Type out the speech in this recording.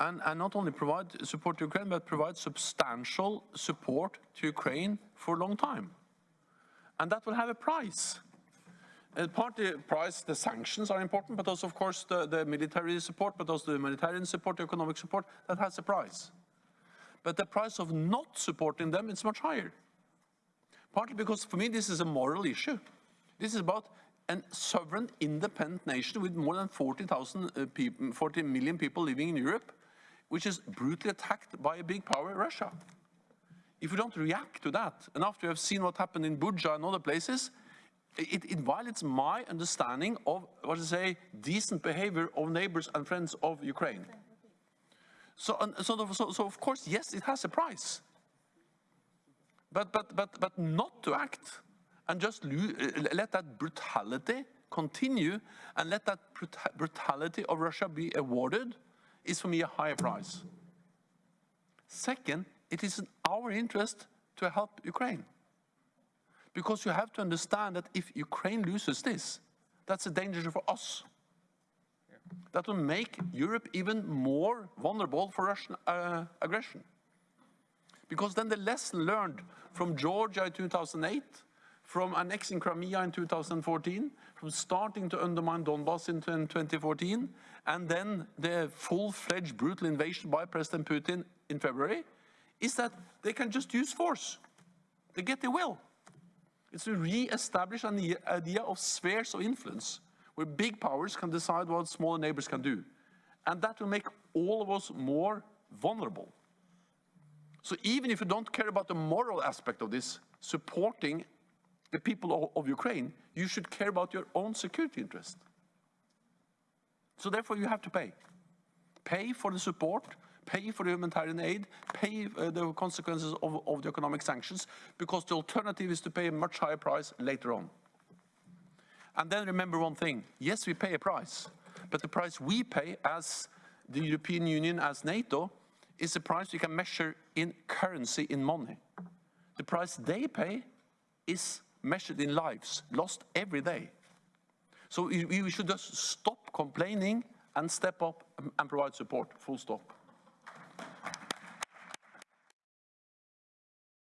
and, and not only provide support to Ukraine, but provide substantial support to Ukraine for a long time. And that will have a price. And part of the price, the sanctions are important, but also, of course, the, the military support, but also the humanitarian support, the economic support, that has a price. But the price of not supporting them is much higher. Partly because, for me, this is a moral issue. This is about a sovereign, independent nation with more than 40,000 uh, people, 40 million people living in Europe, which is brutally attacked by a big power, Russia. If we don't react to that, and after we have seen what happened in Bucha and other places, it, it violates my understanding of, what to say, decent behavior of neighbors and friends of Ukraine. So, so, so, so, of course, yes, it has a price. But, but, but, but not to act and just let that brutality continue and let that brutality of Russia be awarded is for me a higher price. Second, it is in our interest to help Ukraine. Because you have to understand that if Ukraine loses this, that's a danger for us. That will make Europe even more vulnerable for Russian uh, aggression. Because then the lesson learned from Georgia in 2008, from annexing Crimea in 2014, from starting to undermine Donbass in 2014, and then the full-fledged brutal invasion by President Putin in February, is that they can just use force. They get their will. It's to re-establish an idea of spheres of influence, where big powers can decide what smaller neighbors can do. And that will make all of us more vulnerable. So even if you don't care about the moral aspect of this, supporting the people of, Ukraine, you should care about your own security interest. So therefore you have to pay. Pay for the support, pay for the humanitarian aid, pay uh, the consequences of, of the economic sanctions, because the alternative is to pay a much higher price later on. And then remember one thing, yes, we pay a price, but the price we pay as the European Union, as NATO, is a price you can measure in currency, in money. The price they pay is measured in lives, lost every day. So we should just stop complaining and step up and provide support, full stop.